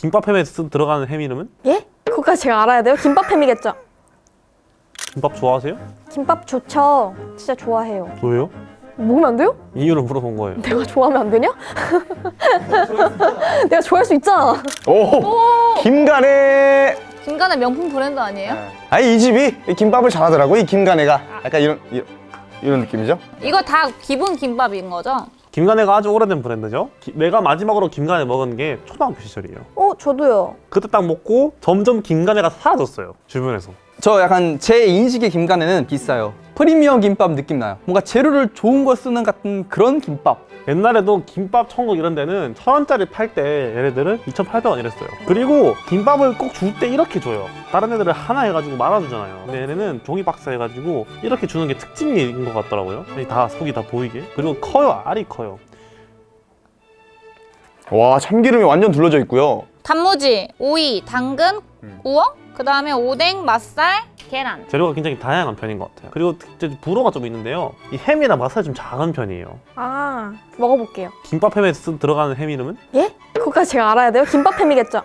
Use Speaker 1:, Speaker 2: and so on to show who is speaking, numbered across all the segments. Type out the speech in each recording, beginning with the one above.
Speaker 1: 김밥 햄에 쓰- 들어가는 햄 이름은?
Speaker 2: 예? 그거까지 제가 알아야 돼요? 김밥햄이겠죠?
Speaker 1: 김밥 좋아하세요?
Speaker 2: 김밥 좋죠. 진짜 좋아해요.
Speaker 1: 왜요?
Speaker 2: 먹으면 안 돼요?
Speaker 1: 이유를 물어본 거예요.
Speaker 2: 내가 좋아하면 안 되냐? 내가 좋아할 수 있잖아.
Speaker 3: 오, 김간의
Speaker 4: 김간의 명품 브랜드 아니에요?
Speaker 3: 아니 이 집이 이 김밥을 잘하더라고 이 김간애가 약간 이런 이런, 이런 느낌이죠?
Speaker 4: 이거 다 기본 김밥인 거죠?
Speaker 1: 김간애가 아주 오래된 브랜드죠. 기- 내가 마지막으로 김간애 먹은 게 초등학교 시절이에요.
Speaker 2: 어, 저도요.
Speaker 1: 그때 딱 먹고 점점 김간애가 사라졌어요. 주변에서.
Speaker 5: 저 약간 제 인식의 김간에는 비싸요. 프리미엄 김밥 느낌 나요. 뭔가 재료를 좋은 거 쓰는 같은 그런 김밥.
Speaker 1: 옛날에도 김밥 천국 이런 데는 천 원짜리 팔 때 얘네들은 2,800원 이랬어요. 그리고 김밥을 꼭 줄 때 이렇게 줘요. 다른 애들은 하나 해가지고 말아주잖아요. 근데 얘네는 종이 박스 해가지고 이렇게 주는 게 특징인 것 같더라고요. 이다 속이 다 보이게. 그리고 커요. 알이 커요.
Speaker 3: 와 참기름이 완전 둘러져 있고요.
Speaker 4: 단무지, 오이, 당근,
Speaker 3: 음.
Speaker 4: 우엉, 그 다음에 오뎅, 맛살, 계란.
Speaker 1: 재료가 굉장히 다양한 편인 것 같아요. 그리고 불호가 좀 있는데요. 이 햄이랑 맛살이 좀 작은 편이에요.
Speaker 2: 아, 먹어볼게요.
Speaker 1: 김밥 햄에 쓰- 들어가는 햄 이름은?
Speaker 2: 예? 그거까지 제가 알아야 돼요? 김밥햄이겠죠?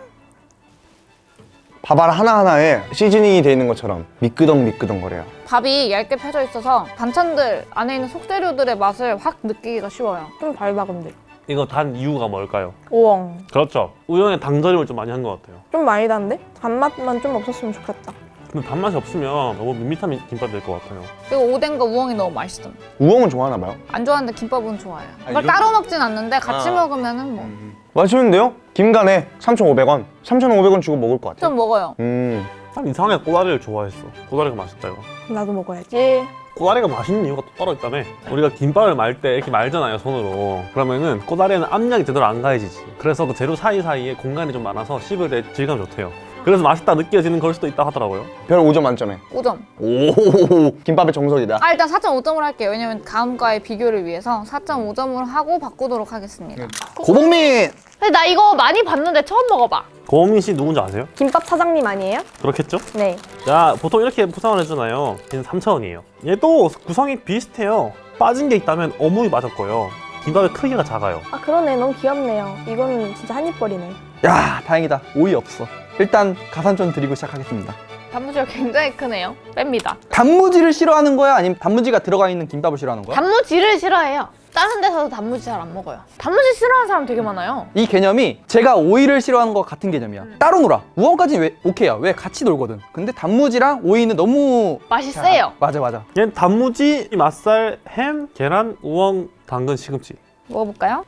Speaker 3: 밥알 하나하나에 시즈닝이 돼 있는 것처럼 미끄덩 미끄덩 거려요.
Speaker 4: 밥이 얇게 펴져 있어서 반찬들 안에 있는 속재료들의 맛을 확 느끼기가 쉬워요.
Speaker 2: 좀 근데.
Speaker 1: 이거 단 이유가 뭘까요?
Speaker 2: 우엉.
Speaker 1: 그렇죠. 우영에 당절임을 좀 많이 한 것 같아요.
Speaker 2: 좀 많이 단데? 단맛만 좀 없었으면 좋겠다.
Speaker 1: 근데 단맛이 없으면 너무 밋밋한 김밥 될 것 같아요.
Speaker 4: 그리고 오뎅과 우엉이 너무 맛있어.
Speaker 3: 우엉은 좋아하나 봐요.
Speaker 4: 안 좋아하는데 김밥은 좋아해요.
Speaker 3: 아,
Speaker 4: 이걸
Speaker 3: 이런-
Speaker 4: 따로 먹진 않는데 같이
Speaker 3: 아.
Speaker 4: 먹으면 은 뭐좀
Speaker 3: 맛있는데요? 김간애 3,500원. 3,500원 주고 먹을 것 같아요.
Speaker 4: 먹어요.
Speaker 3: 음.
Speaker 1: 난 이상하게 꼬다리를 좋아했어. 꼬다리가 맛있다 이거.
Speaker 2: 나도 먹어야지.
Speaker 1: 꼬다리가 맛있는 이유가 또 따로 있다며. 우리가 김밥을 말 때 이렇게 말잖아요 손으로. 그러면은 꼬다리에는 압력이 제대로 안 가해지지. 그래서 그 재료 사이사이에 공간이 좀 많아서 씹을 때 질감이 좋대요. 그래서 맛있다 느껴지는 걸 수도 있다 하더라고요.
Speaker 3: 별 5점 만점에.
Speaker 4: 5점.
Speaker 3: 오, 김밥의 정석이다.
Speaker 4: 아 일단 4.5점으로 할게요. 왜냐면 다음과의 비교를 위해서 4.5점으로 하고 바꾸도록 하겠습니다.
Speaker 5: 고봉민!
Speaker 6: 근데 나 이거 많이 봤는데 처음 먹어봐.
Speaker 1: 고민 씨 누군지 아세요?
Speaker 2: 김밥 사장님 아니에요?
Speaker 1: 그렇겠죠?
Speaker 2: 네.
Speaker 1: 자, 보통 이렇게 포장을 해주나요? 얘는 3,000원이에요. 얘도 구성이 비슷해요. 빠진 게 있다면 어묵이 빠졌고요. 김밥의 크기가 작아요.
Speaker 2: 아, 그러네. 너무 귀엽네요. 이거는 진짜 한입거리네.
Speaker 5: 야 다행이다. 오이 없어. 일단 가산점 드리고 시작하겠습니다.
Speaker 6: 단무지가 굉장히 크네요. 뺍니다.
Speaker 5: 단무지를 싫어하는 거야? 아니면 단무지가 들어가 있는 김밥을 싫어하는 거야?
Speaker 6: 단무지를 싫어해요. 다른 데서도 단무지 잘 안 먹어요. 단무지 싫어하는 사람 되게 많아요.
Speaker 5: 이 개념이 제가 오이를 싫어하는 거 같은 개념이야. 따로 놀아. 우엉까지는 왜 오케이야. 왜 같이 놀거든. 근데 단무지랑 오이는 너무
Speaker 6: 맛이 세요.
Speaker 5: 맞아 맞아.
Speaker 1: 얘는 단무지, 맛살, 햄, 계란, 우엉, 당근, 시금치.
Speaker 4: 먹어볼까요?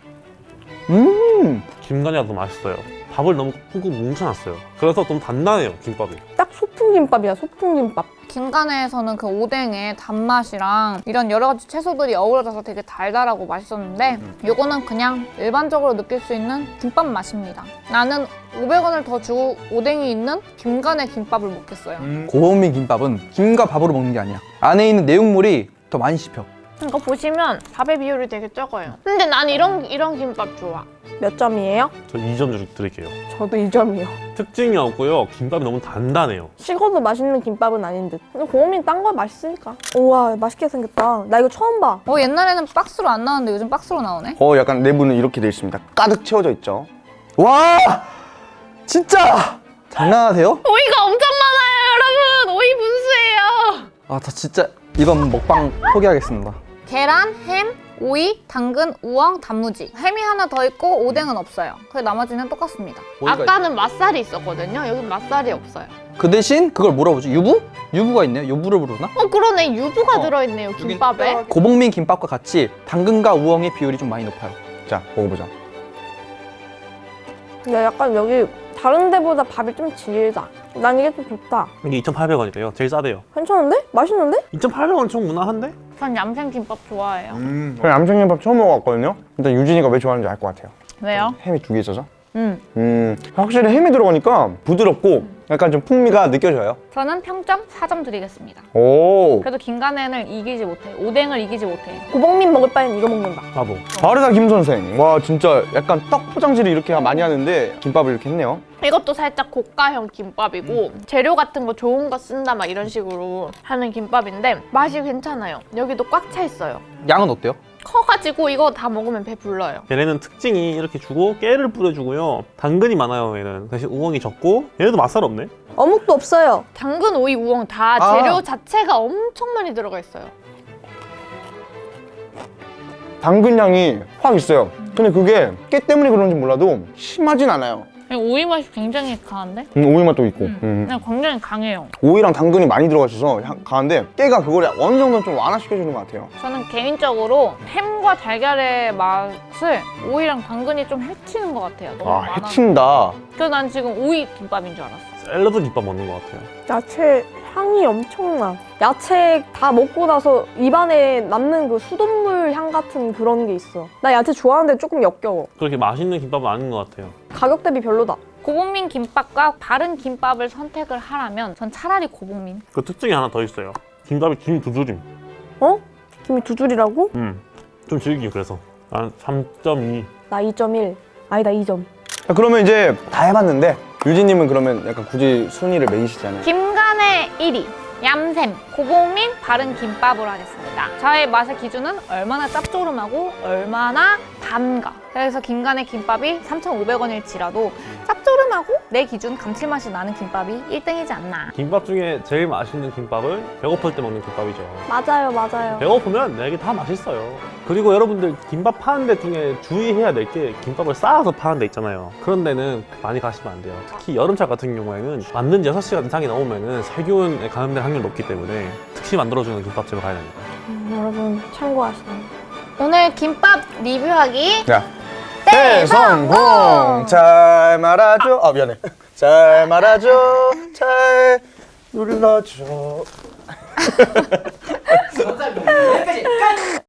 Speaker 5: 음.
Speaker 1: 김간이가 더 맛있어요. 밥을 너무 꾹꾹 뭉쳐놨어요. 그래서 좀 단단해요, 김밥이.
Speaker 2: 딱 소풍 김밥이야, 소풍 김밥.
Speaker 4: 김간에서는 그 오뎅의 단맛이랑 이런 여러 가지 채소들이 어우러져서 되게 달달하고 맛있었는데 요거는 그냥 일반적으로 느낄 수 있는 김밥 맛입니다. 나는 500원을 더 주고 오뎅이 있는 김간의 김밥을 먹겠어요.
Speaker 5: 고봉민 김밥은 김과 밥으로 먹는 게 아니야. 안에 있는 내용물이 더 많이 씹혀.
Speaker 6: 이거 보시면 밥의 비율이 되게 적어요. 근데 난 이런 이런 김밥 좋아.
Speaker 2: 몇 점이에요?
Speaker 1: 저 2점 드릴게요.
Speaker 2: 저도 2점이요.
Speaker 1: 특징이 없고요. 김밥이 너무 단단해요.
Speaker 2: 식어도 맛있는 김밥은 아닌 듯. 근데 고음이 딴거 맛있으니까. 우와, 맛있게 생겼다. 나 이거 처음 봐.
Speaker 4: 어 옛날에는 박스로 안 나왔는데 요즘 박스로 나오네?
Speaker 3: 어, 약간 내부는 이렇게 돼 있습니다. 가득 채워져 있죠.
Speaker 5: 와 진짜 장난하세요?
Speaker 6: 오이가 엄청 많아요, 여러분. 오이 분수예요.
Speaker 5: 아 저 진짜 이번 먹방 포기하겠습니다.
Speaker 4: 계란, 햄, 오이, 당근, 우엉, 단무지 햄이 하나 더 있고 오뎅은 없어요. 그 나머지는 똑같습니다.
Speaker 6: 아까는 맛살이 있었거든요. 여기 맛살이 없어요.
Speaker 5: 그 대신 그걸 뭐라 부르지? 유부? 유부가 있네요. 유부를 부르나?
Speaker 6: 어 그러네. 유부가
Speaker 5: 어.
Speaker 6: 들어있네요, 김밥에.
Speaker 5: 고봉민 김밥과 같이 당근과 우엉의 비율이 좀 많이 높아요.
Speaker 3: 자, 먹어보자.
Speaker 2: 근데 약간 여기 다른 데보다 밥이 좀 질다. 난 이게 좀 좋다.
Speaker 1: 이게 2,800원이래요. 제일 싸대요.
Speaker 2: 괜찮은데? 맛있는데?
Speaker 1: 2,800원 좀 무난한데?
Speaker 6: 전 얌생 김밥 좋아해요.
Speaker 3: 저는 암생김밥 처음 먹어봤거든요. 일단 유진이가 왜 좋아하는지 알 것 같아요.
Speaker 4: 왜요?
Speaker 3: 햄이 두 개 있어서.
Speaker 4: 음.
Speaker 3: 음, 확실히 햄이 들어가니까 부드럽고 약간 좀 풍미가 느껴져요.
Speaker 4: 저는 평점 4점 드리겠습니다.
Speaker 3: 오,
Speaker 4: 그래도 김간en을 이기지 못해. 오뎅을 이기지 못해.
Speaker 2: 고봉민 먹을 바엔 이거 먹는다.
Speaker 1: 나도.
Speaker 3: 바르다 김 선생. 와, 진짜 약간 떡 포장지를 이렇게 많이 하는데 김밥을 이렇게 했네요.
Speaker 6: 이것도 살짝 고가형 김밥이고 재료 같은 거 좋은 거 쓴다 막 이런 식으로 하는 김밥인데 맛이 괜찮아요. 여기도 꽉 차 있어요.
Speaker 5: 양은 어때요?
Speaker 6: 커가지고 이거 다 먹으면 배 불러요.
Speaker 1: 얘네는 특징이 이렇게 주고 깨를 뿌려주고요. 당근이 많아요. 얘는 대신 우엉이 적고 얘네도 맛살 없네.
Speaker 2: 어묵도 없어요.
Speaker 6: 당근, 오이, 우엉 다
Speaker 3: 아.
Speaker 6: 재료 자체가 엄청 많이 들어가 있어요.
Speaker 3: 당근 향이 확 있어요. 근데 그게 깨 때문에 그런지 몰라도 심하진 않아요.
Speaker 4: 오이 맛이 굉장히 강한데?
Speaker 3: 음, 오이 맛도 있고. 음.
Speaker 4: 그냥 굉장히 강해요.
Speaker 3: 오이랑 당근이 많이 들어가 있어서 향 강한데 깨가 그걸 어느 정도 좀 완화시켜주는 것 같아요.
Speaker 4: 저는 개인적으로 햄과 달걀의 맛을 오이랑 당근이 좀 해치는 것 같아요. 너무
Speaker 3: 아
Speaker 4: 많아서.
Speaker 3: 해친다.
Speaker 4: 그래서 난 지금 오이 김밥인 줄 알았어.
Speaker 1: 샐러드 김밥 먹는 것 같아요.
Speaker 2: 야채 향이 엄청나. 야채 다 먹고 나서 입안에 남는 그 수돗물 향 같은 그런 게 있어. 나 야채 좋아하는데 조금 역겨워.
Speaker 1: 그렇게 맛있는 김밥은 아닌 것 같아요.
Speaker 2: 가격 대비 별로다.
Speaker 4: 고봉민 김밥과 다른 김밥을 선택을 하라면 전 차라리 고봉민.
Speaker 1: 그 특징이 하나 더 있어요. 김밥이 김 두드림.
Speaker 2: 어? 김이 두 줄이라고?
Speaker 1: 음. 좀 질긴 그래서. 난 3.2.
Speaker 2: 나 2.1. 아니다 2점.
Speaker 3: 자, 그러면 이제 다 해봤는데 유진님은 그러면 약간 굳이 순위를 매기시잖아요.
Speaker 4: 김간의 1위. 얌샘, 고봉민, 바른 김밥으로 하겠습니다. 저의 맛의 기준은 얼마나 짭조름하고 얼마나 단가. 그래서 김간의 김밥이 3,500원일지라도 짭조름하고 내 기준 감칠맛이 나는 김밥이 1등이지 않나.
Speaker 1: 김밥 중에 제일 맛있는 김밥은 배고플 때 먹는 김밥이죠.
Speaker 2: 맞아요 맞아요.
Speaker 1: 배고프면 내게 다 맛있어요. 그리고 여러분들 김밥 파는 데 중에 주의해야 될 게 김밥을 쌓아서 파는 데 있잖아요. 그런 데는 많이 가시면 안 돼요. 특히 여름철 같은 경우에는 지 6시간 이상이 넘으면 세균에 감염될 확률이 높기 때문에 특히 만들어주는 김밥집을 가야 됩니다.
Speaker 2: 음, 여러분 참고하시면.
Speaker 4: 오늘 김밥 리뷰하기
Speaker 3: 자, 대성공! 잘 말아줘. 아, 미안해. 잘 말아줘. 잘 눌러줘.